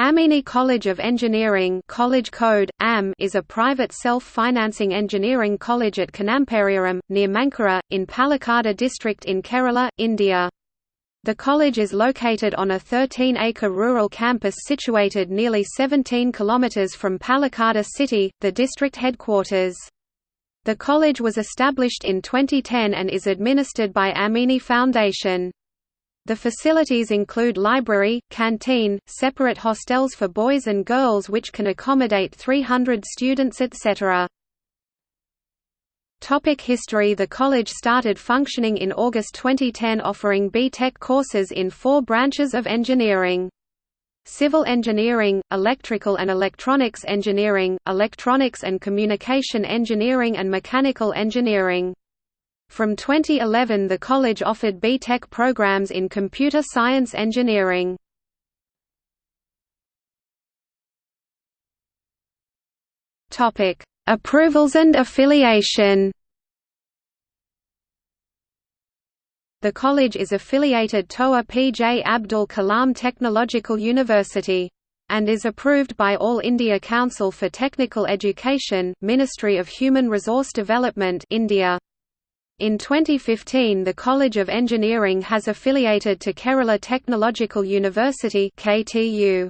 Amini College of Engineering college code, AM, is a private self-financing engineering college at Kanampariyaram, near Mankara, in Palakkad district in Kerala, India. The college is located on a 13-acre rural campus situated nearly 17 km from Palakkad city, the district headquarters. The college was established in 2010 and is administered by Amini Foundation. The facilities include library, canteen, separate hostels for boys and girls which can accommodate 300 students etc. Topic history The college started functioning in August 2010 offering B.Tech courses in four branches of engineering. Civil engineering, electrical and electronics engineering, electronics and communication engineering and mechanical engineering. From 2011 the college offered B.Tech programs in computer science engineering. Approvals and affiliation The college is affiliated to A. P. J. Abdul Kalam Technological University and is approved by All India Council for Technical Education, Ministry of Human Resource Development India. In 2015 the College of Engineering has affiliated to Kerala Technological University KTU.